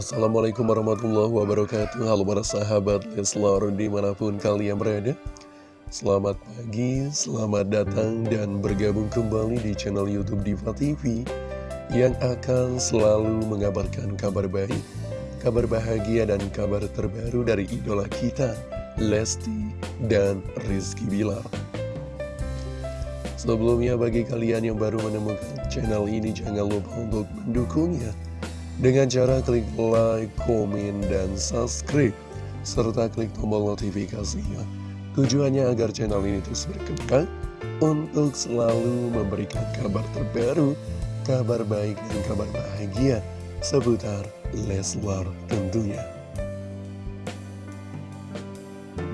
Assalamualaikum warahmatullahi wabarakatuh. Halo para sahabat Leslar di mana pun kalian berada. Selamat pagi, selamat datang dan bergabung kembali di channel Youtube Diva TV Yang akan selalu mengabarkan kabar baik Kabar bahagia dan kabar terbaru dari idola kita Lesti dan Rizky Bilar. Sebelumnya bagi kalian yang baru menemukan channel ini jangan lupa untuk mendukungnya dengan cara klik like, komen, dan subscribe serta klik tombol notifikasinya. Tujuannya agar channel ini terus berkembang untuk selalu memberikan kabar terbaru, kabar baik dan kabar bahagia seputar Leslar tentunya.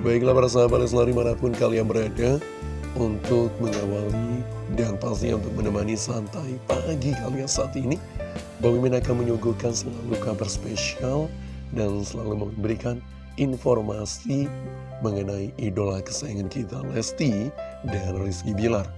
Baiklah para sahabat Leslar di mana pun kalian berada, untuk mengawali dan pastinya untuk menemani santai pagi kalian saat ini Bang Mimin akan menyuguhkan selalu kabar spesial dan selalu memberikan informasi mengenai idola kesayangan kita Lesti dan Rizky Bilar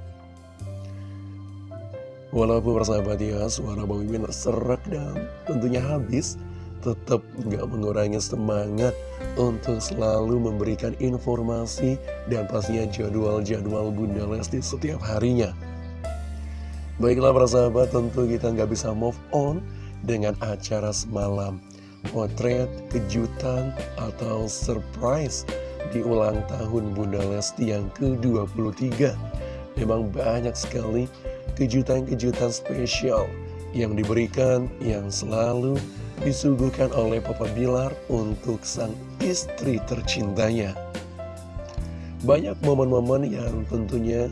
Walaupun persahabat ya suara Bang Mimin serak dan tentunya habis tetap nggak mengurangi semangat untuk selalu memberikan informasi dan pastinya jadwal-jadwal Bunda Lesti setiap harinya. Baiklah para sahabat, tentu kita nggak bisa move on dengan acara semalam. Potret, kejutan, atau surprise di ulang tahun Bunda Lesti yang ke-23. Memang banyak sekali kejutan-kejutan spesial yang diberikan, yang selalu disuguhkan oleh Papa Bilar untuk sang istri tercintanya. Banyak momen-momen yang tentunya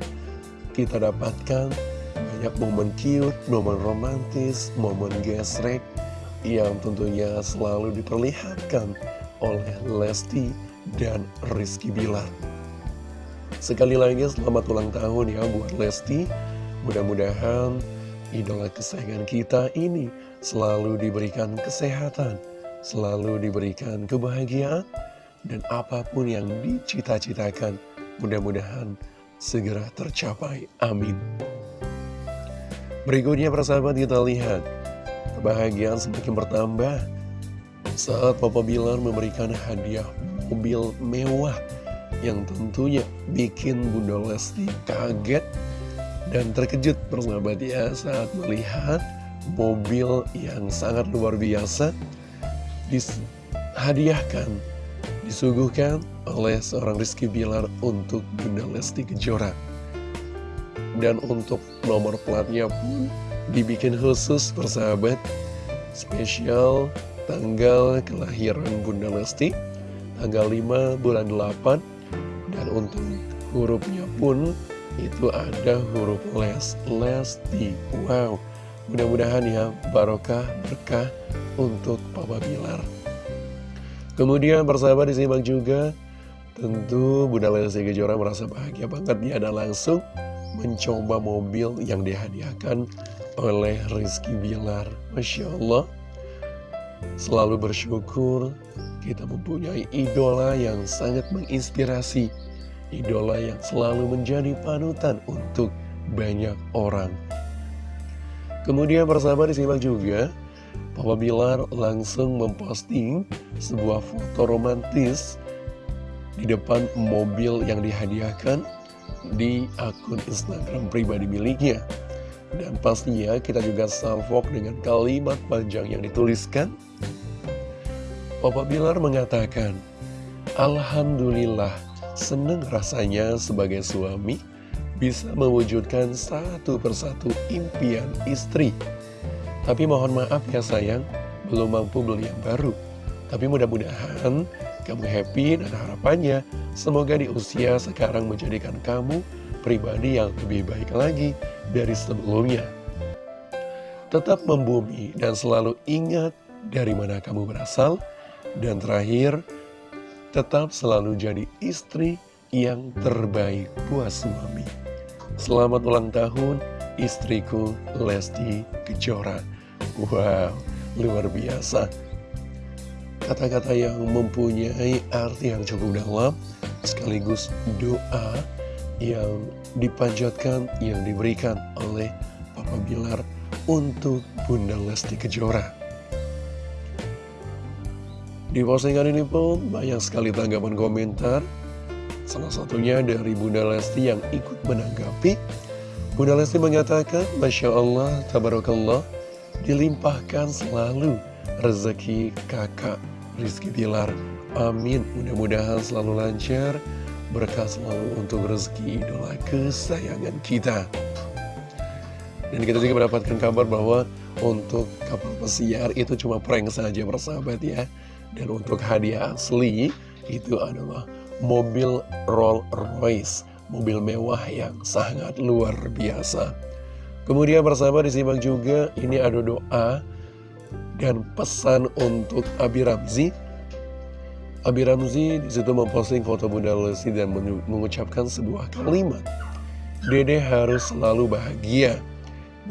kita dapatkan, banyak momen cute, momen romantis, momen gesrek yang tentunya selalu diperlihatkan oleh Lesti dan Rizky Bilar. Sekali lagi selamat ulang tahun ya buat Lesti, mudah-mudahan idola kesayangan kita ini selalu diberikan kesehatan, selalu diberikan kebahagiaan, dan apa pun yang dicita-citakan, mudah-mudahan segera tercapai. Amin. Berikutnya persahabat kita lihat, kebahagiaan semakin bertambah saat Papa Bilar memberikan hadiah mobil mewah yang tentunya bikin Bunda Lesti kaget dan terkejut persahabat ya saat melihat mobil yang sangat luar biasa dihadiahkan, disuguhkan oleh seorang Rizky Bilar untuk Bunda Lesti Kejora. Dan untuk nomor platnya pun dibikin khusus persahabat, spesial tanggal kelahiran Bunda Lesti, tanggal 5 bulan 8, dan untuk hurufnya pun itu ada huruf les, Lesti. Wow, mudah-mudahan ya barokah, berkah untuk Papa Bilar. Kemudian persahabat disimak juga, tentu Bunda Lesti Kejora merasa bahagia banget dia ada langsung mencoba mobil yang dihadiahkan oleh Rizky Bilar. Masya Allah, selalu bersyukur kita mempunyai idola yang sangat menginspirasi idola yang selalu menjadi panutan untuk banyak orang. Kemudian persahabat disimak juga, Papa Bilar langsung memposting sebuah foto romantis di depan mobil yang dihadiahkan di akun Instagram pribadi miliknya. Dan pastinya kita juga salvok dengan kalimat panjang yang dituliskan. Papa Bilar mengatakan, Alhamdulillah Seneng rasanya sebagai suami bisa mewujudkan satu persatu impian istri. Tapi mohon maaf ya sayang, belum mampu beli yang baru. Tapi mudah-mudahan kamu happy dan harapannya semoga di usia sekarang menjadikan kamu pribadi yang lebih baik lagi dari sebelumnya. Tetap membumi dan selalu ingat dari mana kamu berasal. Dan terakhir, tetap selalu jadi istri yang terbaik buat suami. Selamat ulang tahun istriku Lesti Kejora. Wow, luar biasa. Kata-kata yang mempunyai arti yang cukup dalam, sekaligus doa yang dipanjatkan, yang diberikan oleh Papa Bilar untuk Bunda Lesti Kejora. Di postingan ini pun banyak sekali tanggapan komentar. Salah satunya dari Bunda Lesti yang ikut menanggapi. Bunda Lesti mengatakan Masya Allah, Tabarakallah Dilimpahkan selalu rezeki kakak Rizky Bilar Amin, mudah-mudahan selalu lancar Berkah selalu untuk rezeki idola kesayangan kita. Dan kita juga mendapatkan kabar bahwa Untuk kapal pesiar itu cuma prank saja bersahabat ya. Dan untuk hadiah asli Itu adalah mobil Rolls Royce Mobil mewah yang sangat luar biasa. Kemudian bersahabat disimak juga Ini ada doa Dan pesan untuk Abi Ramzi Abi Ramzi di situ memposting foto Bunda Lesti dan mengucapkan sebuah kalimat. Dede harus selalu bahagia,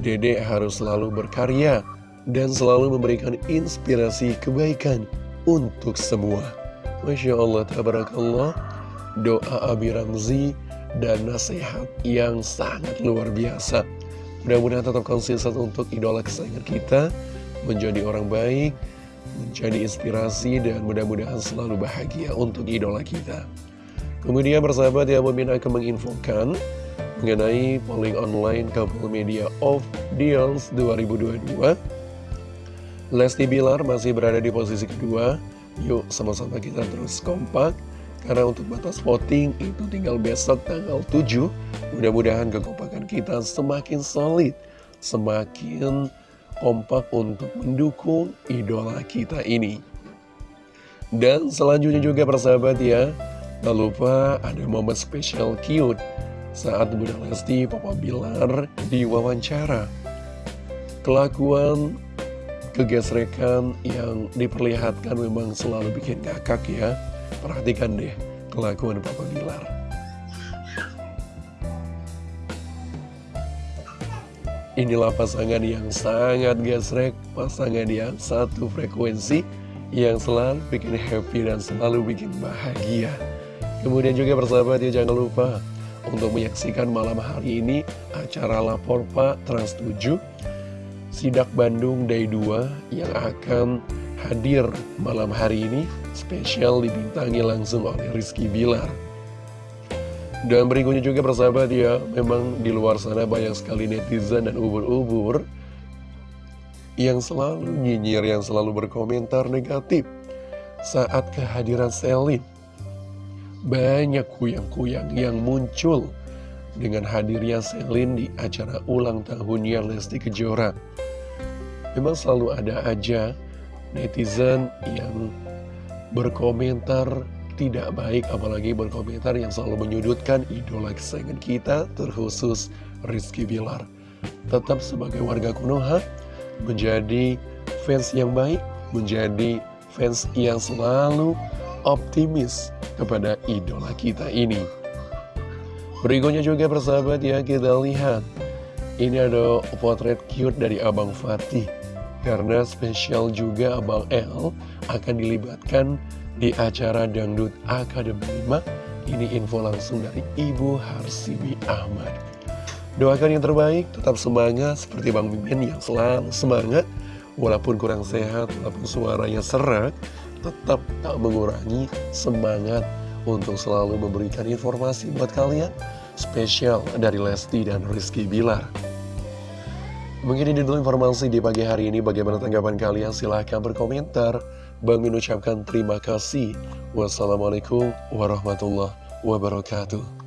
Dede harus selalu berkarya, dan selalu memberikan inspirasi kebaikan untuk semua. Masya Allah, tabarakallah, doa Abi Ramzi dan nasihat yang sangat luar biasa. Mudah-mudahan tetap konsisten untuk idola kesayangan kita, menjadi orang baik, menjadi inspirasi dan mudah-mudahan selalu bahagia untuk idola kita. Kemudian bersahabat ya Mimin akan menginfokan mengenai polling online couple media of deals 2022. Lesti Bilar masih berada di posisi kedua. Yuk sama-sama kita terus kompak. Karena untuk batas voting itu tinggal besok tanggal 7. Mudah-mudahan kekompakan kita semakin solid, semakin kompak untuk mendukung idola kita ini. Dan selanjutnya juga persahabat ya, tak lupa ada momen spesial cute saat Bunda Lesti Papa Bilar diwawancara. Kelakuan kegesrekan yang diperlihatkan memang selalu bikin kakak ya. Perhatikan deh kelakuan Papa Bilar. Inilah pasangan yang sangat gesrek, pasangan yang satu frekuensi, yang selalu bikin happy dan selalu bikin bahagia. Kemudian juga persahabat ya jangan lupa untuk menyaksikan malam hari ini acara Lapor Pak Trans 7 Sidak Bandung Day 2 yang akan hadir malam hari ini spesial dibintangi langsung oleh Rizky Bilar. Dan berikutnya juga persahabat ya, memang di luar sana banyak sekali netizen dan ubur-ubur yang selalu nyinyir, yang selalu berkomentar negatif saat kehadiran Selin. Banyak kuyang-kuyang yang muncul dengan hadirnya Selin di acara ulang tahunnya Lesti Kejora. Memang selalu ada aja netizen yang berkomentar tidak baik apalagi berkomentar yang selalu menyudutkan idola kesayangan kita terkhusus Rizky Bilar. Tetap sebagai warga Konoha menjadi fans yang baik menjadi fans yang selalu optimis kepada idola kita ini. Berikutnya juga persahabat ya kita lihat. Ini ada potret cute dari Abang Fatih. Karena spesial juga Abang L akan dilibatkan di acara Dangdut Akademi 5 Ini info langsung dari Ibu Harsibi Ahmad Doakan yang terbaik, tetap semangat seperti Bang Mimin yang selalu semangat Walaupun kurang sehat, walaupun suaranya serak Tetap tak mengurangi semangat untuk selalu memberikan informasi buat kalian Spesial dari Lesti dan Rizky Bilar Mungkin ini dulu informasi di pagi hari ini. Bagaimana tanggapan kalian? Silahkan berkomentar. Bang Min ucapkan terima kasih. Wassalamualaikum warahmatullahi wabarakatuh.